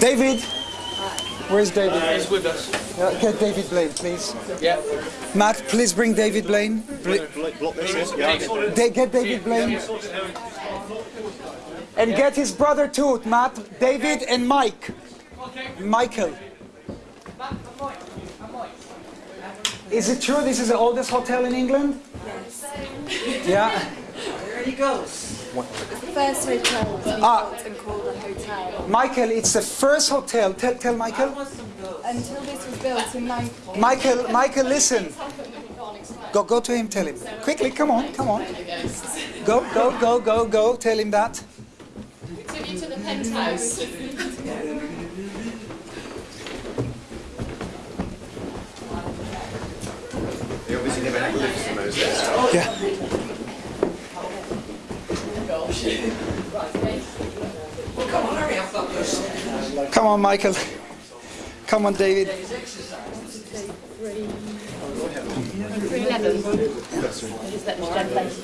David. Where's David? He's with us. Uh, get David Blaine, please. Yeah. Matt, please bring David Blaine. Bl- Block this, yeah. Da- get David Blaine. And get his brother too, Matt, David and Mike. Michael. Is it true this is the oldest hotel in England? Yes. Yeah. First hotel to be Ah. built and called a hotel. Michael, it's the first hotel. Tell, tell Michael. Until this was built in 9... Michael, Michael, listen. Go, go to him. Tell him quickly. Come on, come on. Go, go, go, go, go. Tell him that. Took you to the penthouse. They obviously never had lifts in those days. Yeah. Come on, Michael. Come on, David. 311. Just let me down place.